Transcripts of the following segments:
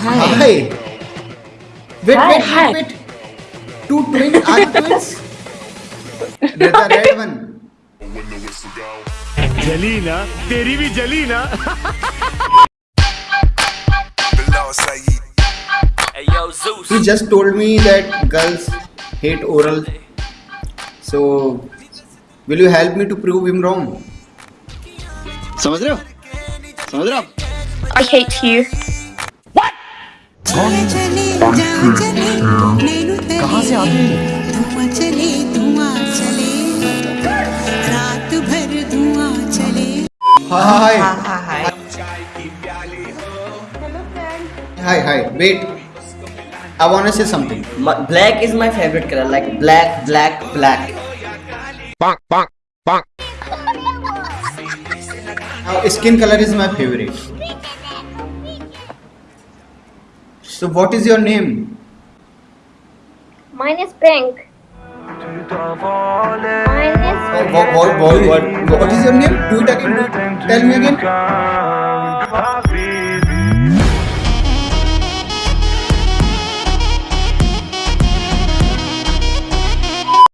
Hi. Wait, Hi, wait, hi. wait, wait. Two twins? Are you twins? The red one. जली ना तेरी भी जली ना Bilal Saeed. Hey yo, Zeus. He just told me that girls hate oral. So, will you help me to prove him wrong? समझ रहे हो समझ रहे हो आप? I hate you. कहाँ से आते धुआँ चले धुआँ चले रात भर धुआँ चले Hi. Hi, hi. Wait. I want to say something. My, black is my favorite color, like black, black, black. Now, skin color is my favorite. So, what is your name? Mine is pink. Mine is Oh, what, what, what, what, what is your name? Do it again. Do it. Tell me again.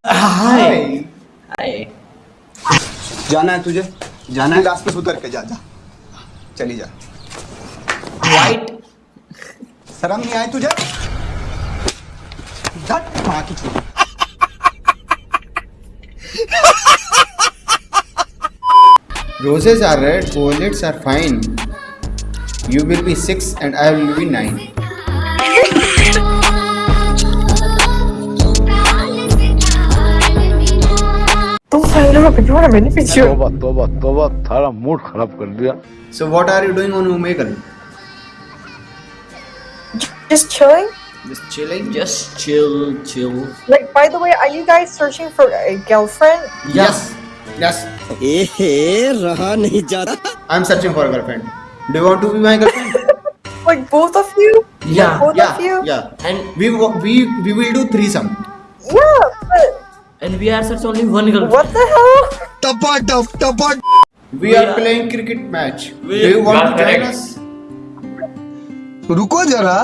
Hi. Hi. जाना है तुझे जाना है last पे उतर के जा जा चली जा White. शर्म नहीं आई तुझे धट माँ की चूत। Roses are red, violets are fine. You will be six and I will be nine. तोबा तोबा तोबा थारा मूड खराब कर दिया So what are you doing on Omegle? Just chilling. Just chilling? Just chill, chill. Like, by the way, are you guys searching for a girlfriend? Yes. Yes. एहे रहा नहीं जा रहा I'm searching for a girlfriend. Do you want to be my girlfriend? Like both of you? Yeah, Both yeah. of you? Yeah. And We wa- we we will do threesome. Yeah, but and we are such only one girl. what the hell? टपा टप टपा We We are are- playing cricket match. We- Do you want to join Correct. us? रुको जरा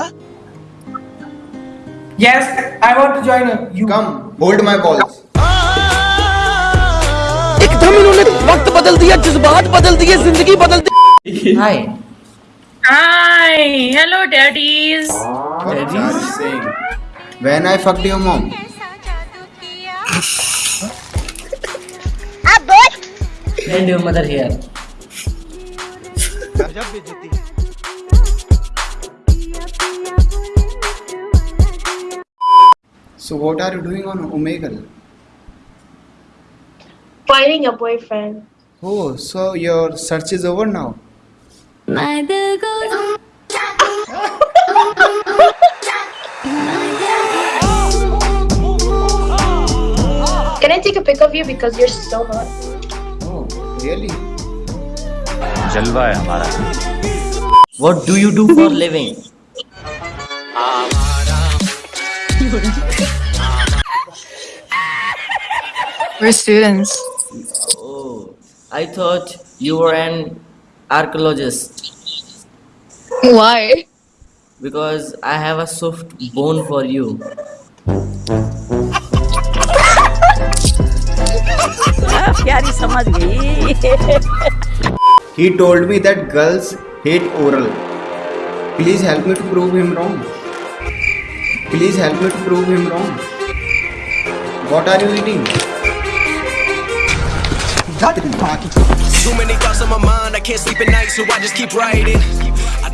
Yes, I want to join you. Come, hold my balls. एकदम इन्होंने वक्त बदल दिया जज्बात बदल दिए ज़िंदगी बदल दी। Hi hi hello daddies daddies when I fucked your mom अब बोल एंड योर मदर हियर जब भी जीती So what are you doing on Omegle? Finding a boyfriend. Oh, so your search is over now? Mother goes... Can I take a pic of you because you're so hot? Oh, really? Jalwa hai hamara. What do you do for living? We're students. Oh, I thought you were an archaeologist Why? because I have a soft bone for you. प्यारी समझ गई He told me that girls hate oral. Please help me to prove him wrong. Please help me to prove him wrong. What are you eating? Too many thoughts on my mind, I can't sleep at night, so I just keep writing. I